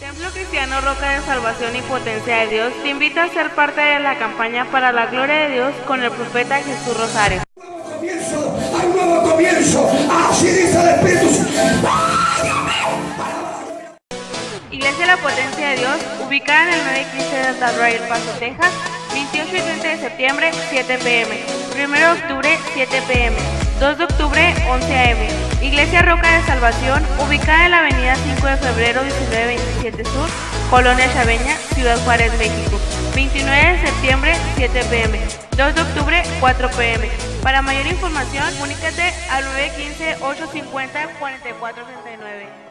Templo Cristiano Roca de Salvación y Potencia de Dios te invita a ser parte de la campaña para la gloria de Dios con el profeta Jesús Rosario. comienzo, hay un nuevo comienzo. Así dice el Espíritu. Iglesia La Potencia de Dios, ubicada en el 915 de Delta El Paso, Texas, 28 y 30 de septiembre, 7 pm. 1 de octubre, 7 pm. 2 de octubre, 11 am. Iglesia Roca de Salvación, ubicada en la avenida 5 de febrero 1927 Sur, Colonia Chaveña, Ciudad Juárez, México. 29 de septiembre, 7 pm. 2 de octubre, 4 pm. Para mayor información, comunícate al 915-850-4439.